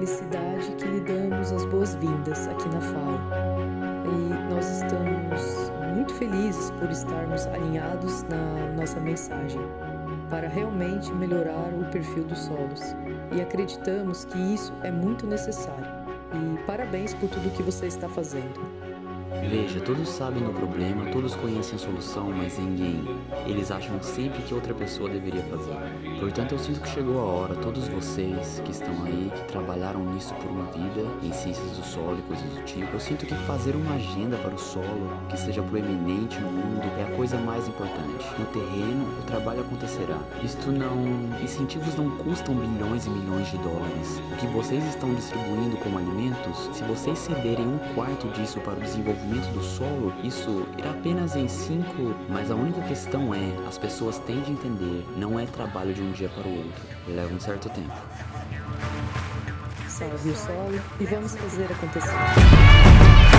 felicidade que lhe damos as boas-vindas aqui na FAO. E nós estamos muito felizes por estarmos alinhados na nossa mensagem para realmente melhorar o perfil dos solos. E acreditamos que isso é muito necessário. E parabéns por tudo que você está fazendo. Veja, todos sabem do problema, todos conhecem a solução, mas ninguém. Eles acham sempre que outra pessoa deveria fazer. Portanto, eu sinto que chegou a hora, todos vocês que estão aí, que trabalharam nisso por uma vida, em ciências do solo e coisas do tipo, eu sinto que fazer uma agenda para o solo, que seja proeminente no mundo, coisa mais importante. No terreno, o trabalho acontecerá. Isto não... Incentivos não custam bilhões e milhões de dólares. O que vocês estão distribuindo como alimentos, se vocês cederem um quarto disso para o desenvolvimento do solo, isso irá apenas em 5, mas a única questão é, as pessoas têm de entender, não é trabalho de um dia para o outro, leva um certo tempo. Salve o solo e vamos fazer acontecer.